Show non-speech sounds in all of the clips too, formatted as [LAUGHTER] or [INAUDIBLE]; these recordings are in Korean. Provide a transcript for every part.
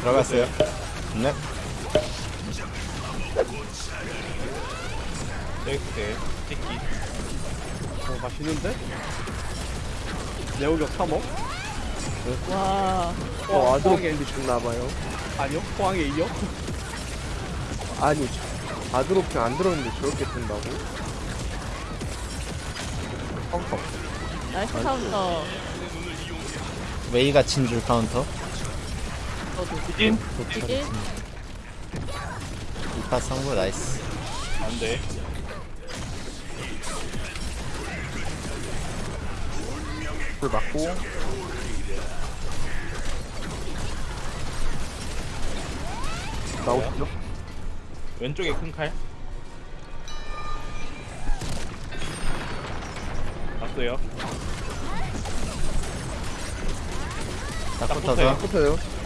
들어갔어요. 네. 네, 찍기. 어, 맛있는데? 내오격 3억? 와. 어, 아드로 포항에, 밴드 죽나봐요. 아니요? 포항에 이어? 아니, 아드로핑 안 들었는데 저렇게 뜬다고? 펑펑. 나이스 카운터. 웨이가 친줄 카운터. 찐? 이제 이파 성부 나이스. 안 돼. 불 맞고. 나오시죠? 왼쪽에 큰 칼. 봤어요. 딱딱 붙어서. 붙어요.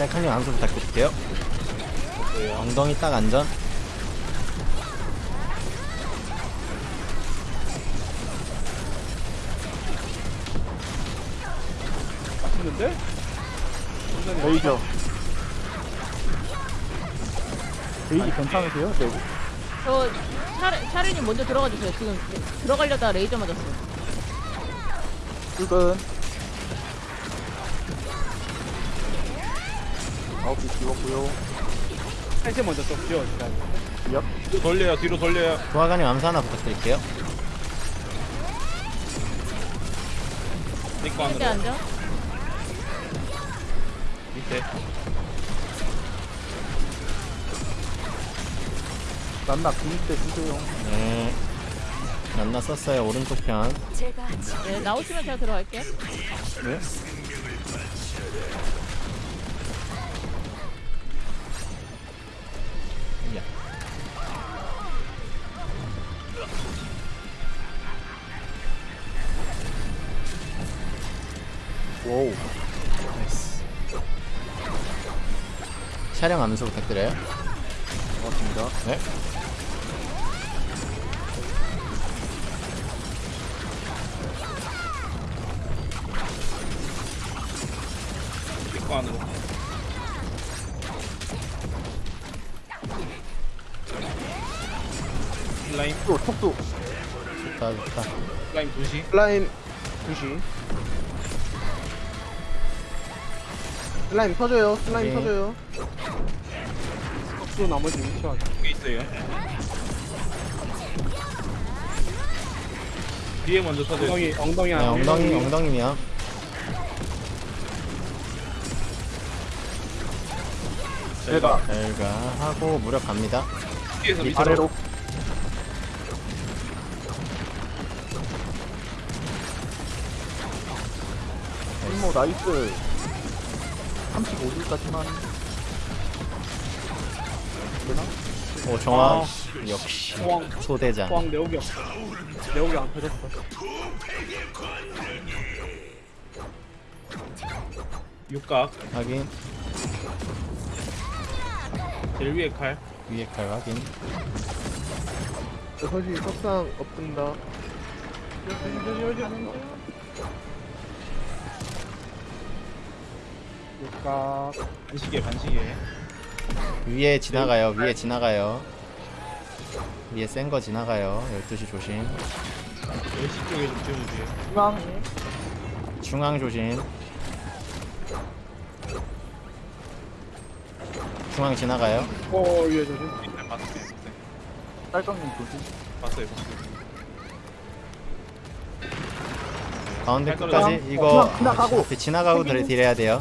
셀카님 암수 부탁드릴게요. 엉덩이 딱 안전. 완전히 레이저. 레이저 괜찮으세요? 네. 저 샤르, 샤르님 먼저 들어가 주세요. 지금 들어가려다 레이저 맞았어요. 출근. 아홉 개 찍었고요. 한시 먼저 좀 지워주자. 돌려요. 뒤로 돌려요. 도화가님 암수 하나 부탁드릴게요. 찍고 한대 안으로. 앉아. 밑에. 난나 비밀 주세요. 네. 만나 썼어요. 오른쪽 편. 네, 나오시면 제가 들어갈게요. 네? 촬영 암수 부탁드려요. 고맙습니다. 네. 안으로. 슬라임. 또 톡도. 좋다, 좋다. 슬라임 2시. 슬라임 2시. 슬라임 터져요. 슬라임 네. 터져요. 또 나머지 위치하자. 여기 있어요. 뒤에 먼저 터져요. 엉덩이, 엉덩이 네, 하나. 엉덩이, 엉덩이면. 제가 결과 하고 무력 갑니다. 뒤에서 밑으로. 아래로. 뭐 나이스. 35줄까지만. 오, 정화. 아. 역시. 포항, 소대장. 포항 내오격. 내오격 안 터졌어. 육각. 확인. 제일 위에 칼. 위에 칼 확인. 6시 석상 없습니다. 육각. 반시계 반시계. 위에 지나가요. 위에 지나가요. 위에 센 거 지나가요. 12시 조심. 10시 쪽에 좀 지워주세요. 중앙. 중앙 조심. 중앙 지나가요. 어, 위에 조심. 네, 봤어요. 딸깡님 조심. 봤어요. 봤어요. 가운데 잘 끝까지. 이거 어, 지나가고. 앞에 지나가고 들 딜해야 돼요.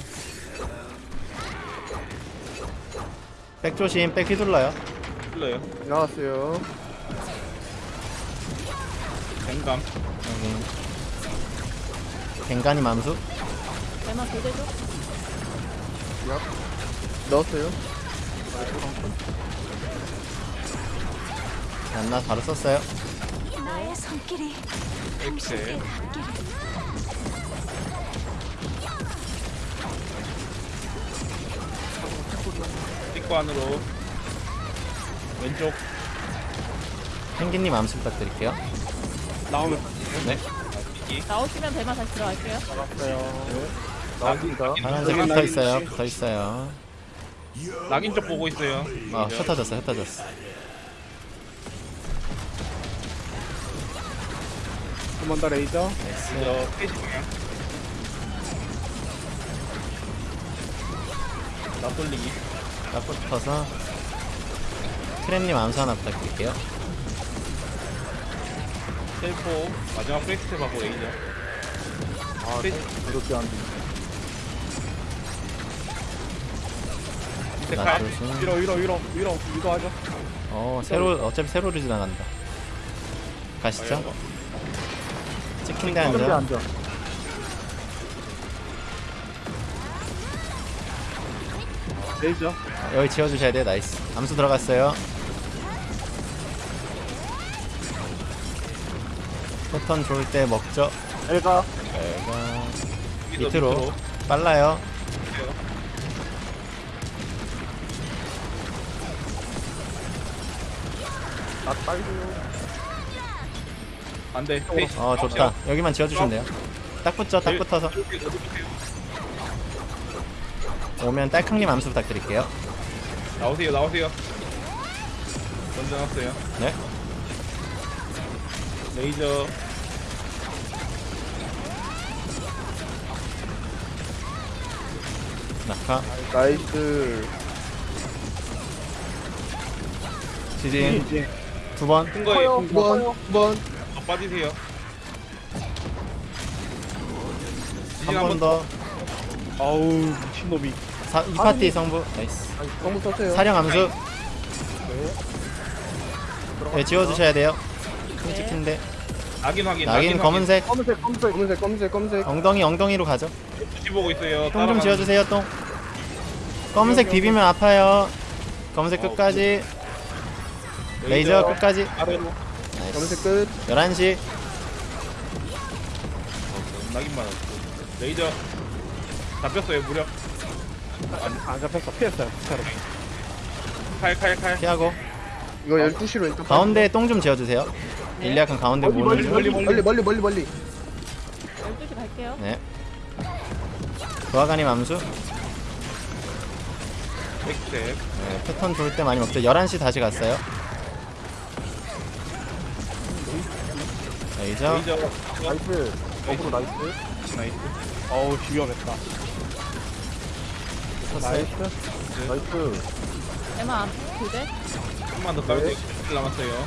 백 조심. 백 휘둘러요. 흘러요. 나왔어요. 뱅감. 확인. 갱간이 맘수. 교대죠? 야. 넣었어요. 안나 바로 썼어요. 나의 손길이 엑셀. 닿기를 찍고 안으로. 왼쪽. 펭귄님 암수 부탁드릴게요. 나오면 네. 기 나오시면 배만 다시 들어갈게요. 나왔어요. 나옵니다. 파란색 낙인, 붙어 있어요. 붙어 있어요. 낙인 쪽 보고 있어요. 아, 흩어졌어, 흩어졌어. 한 번 더 레이저. 저 페이지 방향. 나 돌리기. 딱 붙어서 크렘님 암수 하나 부탁드릴게요. 텔포 마지막 프레스트 하고 레이저. 아, 페이지 이렇게 안 돼. 밑에 나 칼. 조심. 위로 위로 위로 위로 위로 하죠. 어, 세로 어차피 세로로 지나간다. 가시죠. 찍힌데 앉아. 레이저. 여기 지워주셔야 돼. nice. 암수 들어갔어요. 패턴 좋을 때 먹죠. 엘가. 여기서 밑으로 빨라요. 나 빨리요. 안돼. 페이지. 어, 좋다. 여기만 지워주시면 돼요. 딱 붙죠. 딱 붙어서. 오면 딸캉님 암수 부탁드릴게요. 나오세요, 나오세요. 던져놨어요. 네. 레이저. 낙하. nice. 지진. 두 번. 큰 거예요. 9번, 9번. 더 빠지세요. 한 지진 번 한번 더. 아우 미친놈이. 사, 이 파티 성부. 나이스. 너무 썼어요. 사령 암수. 네. 네, 지워주셔야 돼요. 큰 찍힌데. 낙인 확인. 낙인 검은색. 검은색, 검은색, 검은색, 검은색, 검은색. 엉덩이 엉덩이로 가죠. 지 보고 있어요. 똥좀 지워주세요 똥. 검은색 비비면 아파요. 검은색 어, 끝까지. 레이저 끝까지. 아래로. 검은색 끝. 11시. 낙인만 없고. 레이저. 잡혔어요 무력. 안, 안 잡혔어. 피했어요. 진짜로. 칼칼 칼. 피하고. 이거 12시로 왼쪽. 가운데 똥 좀 지워주세요. 일리약은 가운데 멀리, 멀리, 모는 멀리, 중. 멀리, 멀리, 멀리, 멀리. 12시 갈게요. 네. 도화가님 암수. 네, 패턴 좋을 때 많이 먹죠. 11시 다시 갔어요. 레이저. 레이저. 나이스. 어그로 나이스. 나이스. 어우 위험했다. 나이스. 배만 안 그대? 한번 더 깔고 1 남았어요.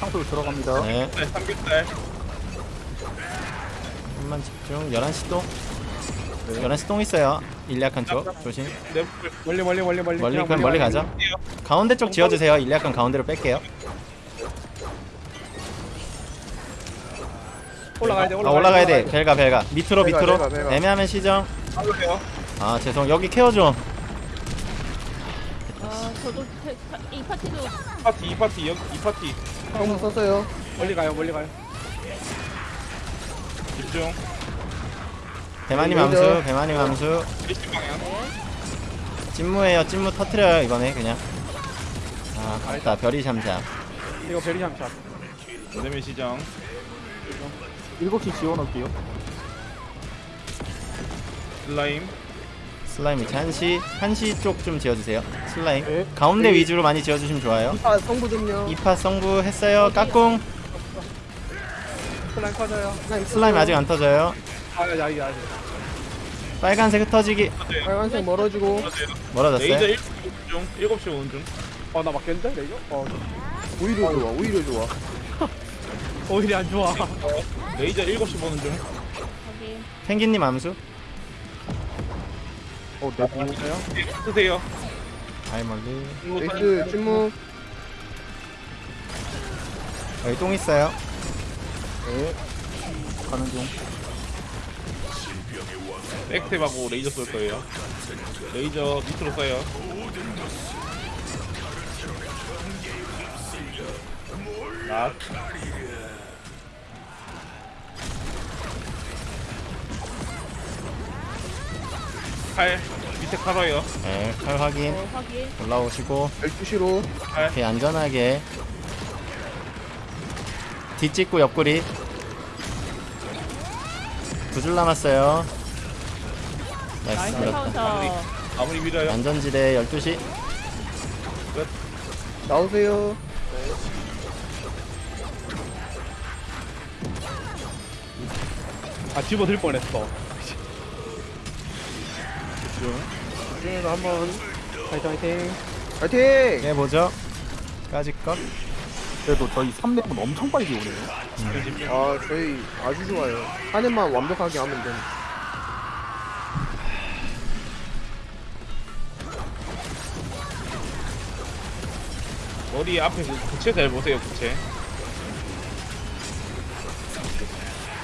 상수로 들어갑니다. 네. 네, 삼겹살. 한만 집중. 11시 똥. 11시 똥 있어요. 일리약한 쪽. 조심. 네, 멀리 멀리 멀리 멀리. 멀리, 그냥 멀리 가죠. 가운데 쪽 지워주세요. 일리약한 가운데로 뺄게요. 올라가야 돼. 아, 올라가야, 올라가야 돼. 벨가, 벨가. 밑으로, 벨가, 밑으로. 벨가, 벨가. 애매하면 시정. 아, 죄송. 여기 케어 좀. 아 저도 태- 파- 이 파티도 이 파티, 이 파티, 여기 이 파티. 상수 썼어요. 멀리 가요. 멀리 가요. 집중. 배마님. 암수, 배마님 암수. 방향. 찐무예요. 찐무 터트려요, 이번에 그냥. 아, 맞다. 별이 샴샴. 이거 베리샴샷. 그다음에 시정. 7시 지워놓을게요. 슬라임. 슬라임 위치 한시, 한시 쪽 좀 지어주세요. 슬라임. 네. 가운데 네. 위주로 많이 지어주시면 좋아요. 아, 성부 좀요. 이파 성부 했어요. 까꿍. 슬라임 커져요. 슬라임 아직 안 터져요. 아야 야 야. 빨간색 흩어지기. 빨간색 멀어지고. 멀어졌어요. 레이저 7시 중. 7시 오는 중. 어나 맞겠는데 레이저? 어 오히려 좋아, 오히려 좋아. [LAUGHS] 오히려 안 좋아. 레이저 7시 보는 중. 펭귄님 암수. 어, 내부. 쓰세요. 아이 멀리. nice, 침묵. 여기 똥 있어요. 네. 가는 중. 백스텝하고 레이저 쏠 거예요. 레이저 밑으로 써요. 낫. 칼 밑에 칼어요. 네, 칼 확인. 어, 확인. 올라오시고 12시로. 이렇게 안전하게 뒷짓고 옆구리 두 줄 남았어요. nice nice 밀었다. 카운터. 아무리 밀어요. 안전지대 12시. 나오세요. 아 집어들 뻔했어 중에서 한번 화이팅 화이팅 파이팅. 네, 뭐죠? 까짓 것. 그래도 저희 3렙은 엄청 빨리 오네요. 아 저희 아주 좋아요. 하늘만 완벽하게 하면 돼. 머리 앞에 그 구체 잘 보세요, 구체.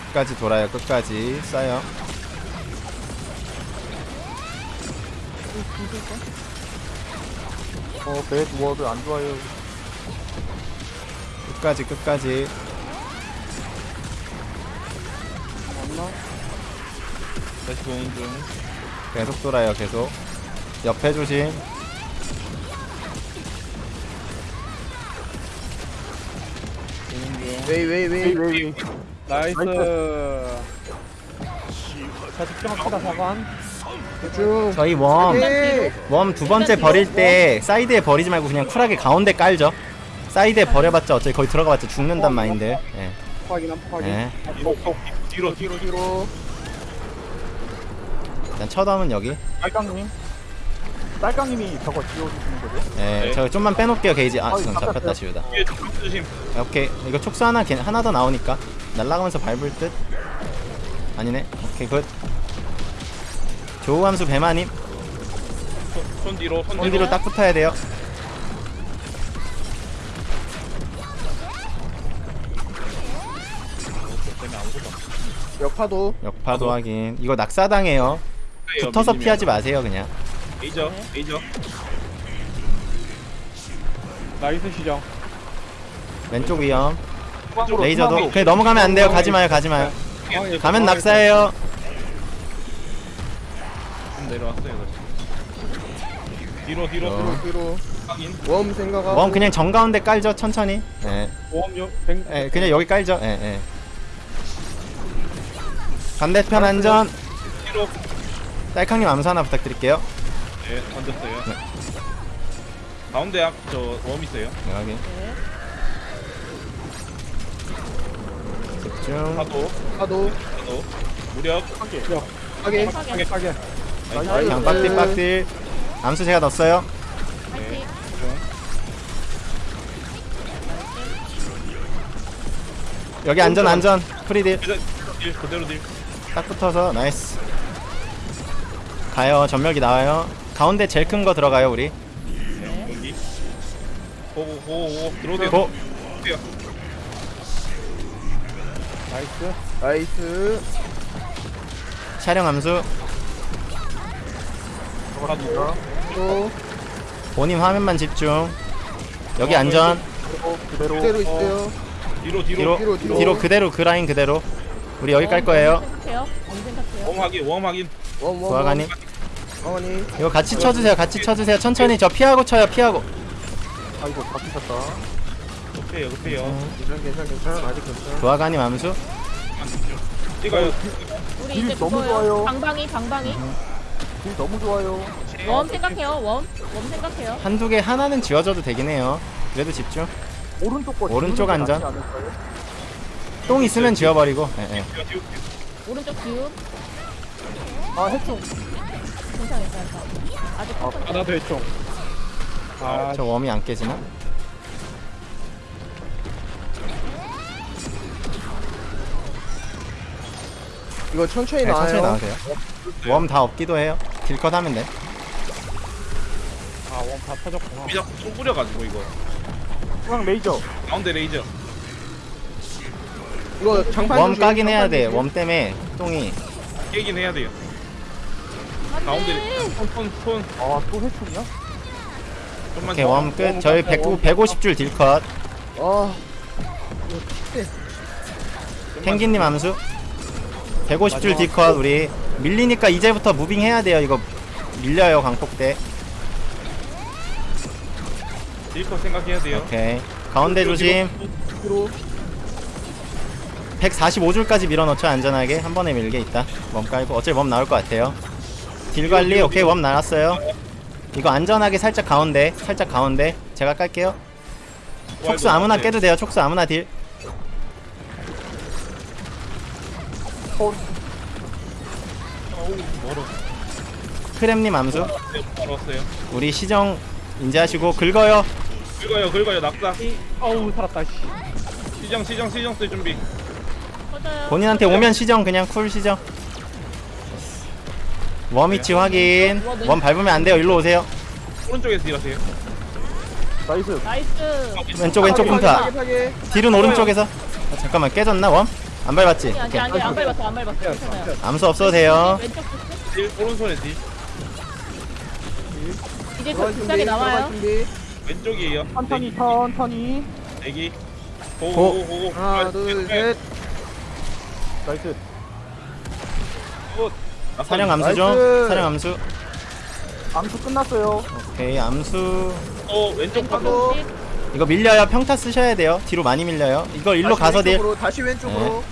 끝까지 돌아요. 끝까지 쏴요. 어 배드 워드 안 좋아요. 끝까지 끝까지. 다시 보는 중. 계속 돌아요. 계속. 옆에 조심. 웨이 웨이 웨이 웨이. nice 자 집중합시다 사관 쭉. 저희 worm. 파이팅. worm 두 번째 버릴 때 사이드에 버리지 말고 그냥 쿨하게 가운데 깔죠. 사이드에 버려봤자 어차피 거기 들어가봤자 죽는단 마인드. 예. 확인 한 확인 예. 뒤로, 뒤로, 뒤로. 일단 첫함은 여기. 딸깡님. 딸깡님이 저거 지워주시는 거죠? 예. 네. 저 좀만 빼놓을게요 게이지. 아 지금. 잡혔다 지우다. 뒤에 좀 조심. 오케이. 이거 촉수 하나 걔- 하나 더 나오니까 날라가면서 밟을 듯. 아니네. 오케이 굿. 조우함수 배마님 손, 손 뒤로, 손 손 뒤로. 뒤로 딱 붙어야 돼요. 역파도. 역파도 확인. 이거 낙사당해요. 돼요, 붙어서 밀리면. 피하지 마세요 그냥. 레이저, 레이저. nice 시정 왼쪽 위험. 레이저도. 그냥 넘어가면 안 돼요. 가지 마요. 가지 마요. 중앙에 가면 낙사예요. 좀 내려왔어요, 다시. 뒤로, 뒤로, 어. 뒤로. 뒤로. 확인. worm 생각하고. worm 그냥 정 가운데 깔죠. 천천히. 예. 보험료 100 예, 그냥 여기 깔죠. 예, 예. 반대편 안전. 뒤로. 딸캉님 암수 하나 부탁드릴게요. 네, 던졌어요. 가운데 앞, 저, worm 있어요. 네, 확인. 네. 중. 파도, 파도. 파도. 무력. 하게 확인. 하게 nice. 그냥 빡deal 빡deal. 암수 제가 넣었어요. 파이팅. 여기 안전 안전. free deal. 그대로 deal, 그대로 deal. 딱 붙어서 nice. 가요. 전멸기 나와요. 가운데 제일 큰 거 들어가요 우리. 여기. go go, go go, go. 들어오세요. go. 들어오세요. nice nice. 촬영 암수. 파도. 또. 본인 화면만 집중. 여기 안전. 그대로. 그대로 있어요. 뒤로, 뒤로 뒤로. 뒤로, 뒤로. 뒤로 그대로 그 라인 그대로. 우리 여기 깔 웜, 거예요. 웜 생각해요. 웜 생각해요. 웜 확인, 웜 확인. 어머니. 이거 같이 쳐주세요. 같이 쳐주세요. 천천히 저 피하고 쳐요. 피하고. 아이고, 잡히셨다. 급해요, 급해요. 괜찮, 괜찮, 괜찮. 아직 괜찮. 도화가님 암수. 찍어요. 우리 deal 이제 너무 그거요. 좋아요. 방방이 방방이. deal 너무 좋아요. worm 생각해요. worm. worm 생각해요. 한두 개 하나는 지워줘도 되긴 해요. 그래도 집중. 오른쪽 거. 오른쪽 지우는 게 안전. 낫지 않을까요? 똥 있으면 지워버리고. 예, 예. 오른쪽 지움. 아, 해충. 괜찮아 괜찮아. 아직 아. 나도 했죠 아저 worm이 안 깨지나? 이거 천천히 네, 나와요. 천천히 나오세요. worm 다 없기도 해요. deal cut 하면 돼. 아, 원다 터졌구나. 그냥 총 뿌려가지고 이거. 중앙 레이저. 가운데 레이저. 이거 장판 worm 조심, 까긴 해야 장판 돼. 조심. worm 때문에 똥이. 깨긴 해야 돼요. 안 가운데 돼. 손, 손, 손. 아, 또 해충이야? 좀만 오케이, 더. worm 끝. 저희 100, 150줄 deal cut. 아, 펭귄님 암수. 150줄 deal cut 우리. 밀리니까 이제부터 moving 해야 돼요. 이거 밀려요, 광폭대. deal cut 생각해야 돼요. 오케이. 가운데 조심. 뒤로. 145줄까지 밀어넣죠 안전하게 한 번에 밀게 있다 worm 깔고 어차피 worm 나올 것 같아요 deal 관리 오케이 worm 나왔어요 이거 안전하게 살짝 가운데 살짝 가운데 제가 깔게요 촉수 아무나 깨도 돼요 촉수 아무나 deal 멀어. 크렘님 암수 네, 멀었어요. 우리 시정 인지하시고 긁어요 긁어요, 긁어요, 낙사. 어우 살았다 씨 시정, 시정, 시정 쓸 준비. 터져요. 본인한테 오면 시정 그냥 cool 시정 worm 위치 확인 worm 밟으면 안 돼요 일로 오세요 오른쪽에서 deal하세요. nice. nice. 왼쪽 왼쪽 파괴, 파괴. deal은 오른쪽에서 아, 잠깐만 깨졌나 worm? 안 밟았지? 아니. 아니 안 밟았어 안 밟았어. 괜찮아요. 암수 없어도 돼요 왼쪽 부스. deal, 오른쪽에 deal. 이제 준비, 비싸게 나와요. 준비. 왼쪽이에요. 천천히, 천천히. 대기. go. go go, go go. 하나, 둘, 셋. nice. 사령 암수 좀 nice. 사령 암수 암수 끝났어요. 오케이 암수 어, 왼쪽. 부스. 이거 밀려요 평타 쓰셔야 돼요 뒤로 많이 밀려요 이거 일로 다시 가서 deal 왼쪽으로, 다시 왼쪽으로.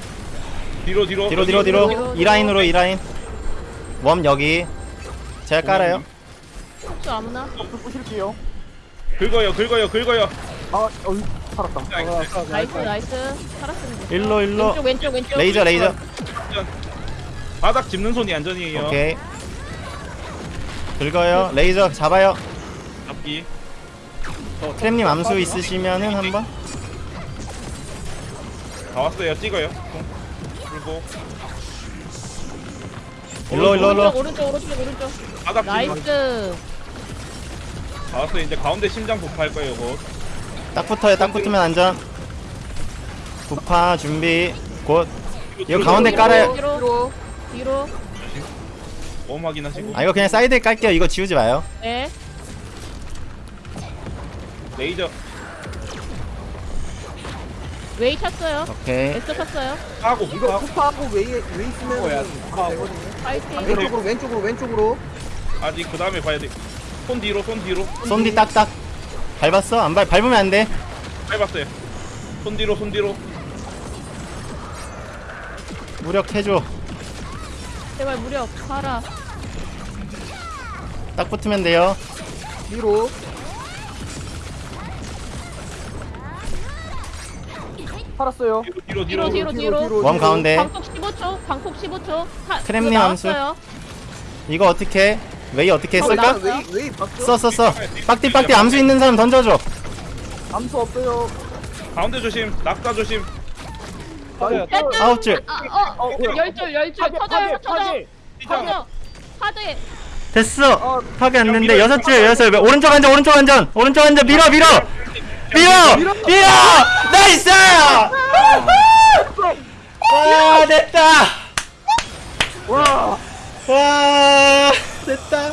뒤로, 뒤로. 뒤로 뒤로 뒤로 뒤로, 이 라인으로 이 라인 worm 여기 제가 깔아요 촉수 아무나. 부실게요. 긁어요, 긁어요, 긁어요. 아, 어이, 살았다. nice nice. 살았습니다. 일로 일로 왼쪽 왼쪽 왼쪽. 레이저 레이저 바닥 짚는 손이 안전이에요. 오케이 긁어요 레이저 잡아요 잡기. 크렘님 암수 있으시면은 한번 다 왔어요. 찍어요. 손. 그리고 일로 일로 일로 오른쪽 오른쪽 오른쪽 오른쪽. 바닥 nice. 다 왔어요. 이제 가운데 심장 폭파할 거예요, 곧. 딱 붙어요 딱 붙으면 안전 부파 준비 곧 이거 가운데 깔아요 뒤로 뒤로. 뒤로. worm 확인하시고. 아 이거 그냥 사이드에 깔게요 이거 지우지 마요 네. 레이저 웨이 찼어요. 오케이 에스 찼어요. 하고 이거 하고 쿠파하고 웨이, 웨이 쓰면 뭐야, 되거든요. 파이팅. 왼쪽으로, 왼쪽으로, 왼쪽으로. 아직 그 다음에 봐야 돼. 손 뒤로, 손 뒤로. 손뒤 딱딱 밟았어? 안 밟, 밟으면 안돼 밟았어요. 손 뒤로, 손 뒤로. 무력해줘 제발 무력 가라. 딱 붙으면 돼요 뒤로. 살았어요. 뒤로, 뒤로, 뒤로 뒤로. 뒤로 뒤로. worm 가운데 광폭 15초. 광폭 15초. 하, 크렘님 암수. 이거 어떻게 웨이 어떻게 어, 쓸까? 웨이 봤어? 써써 써 빡deal 빡deal 암수 있는 사람 던져줘 암수 없어요. 가운데 조심, 낙사 조심. 아홉 줄 아, 어, 열줄 열줄 터져요 터져. 터져. 파대. 됐어 파괴 안 됐는데 여섯 줄 여섯 줄 오른쪽 안전 오른쪽 안전 오른쪽 안전 밀어 밀어 밀어 밀어 nice 와 됐다 와, 와 됐다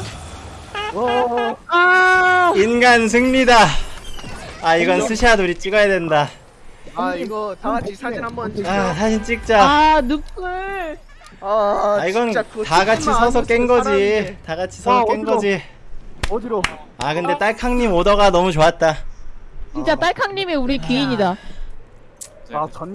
와. 아. 인간 승리다 아 이건 스샷 우리 찍어야 된다 아, 이거 다 같이 사진 한번 찍자. 아 사진 찍자 아 늑불. 아, 아 이건 다 같이 서서 깬 거지. 다 같이 와, 서서 깬. 거지 어디로? 아 근데 딸캉님 오더가 너무 좋았다 진짜 딸캉님이 우리 귀인이다. 아, 전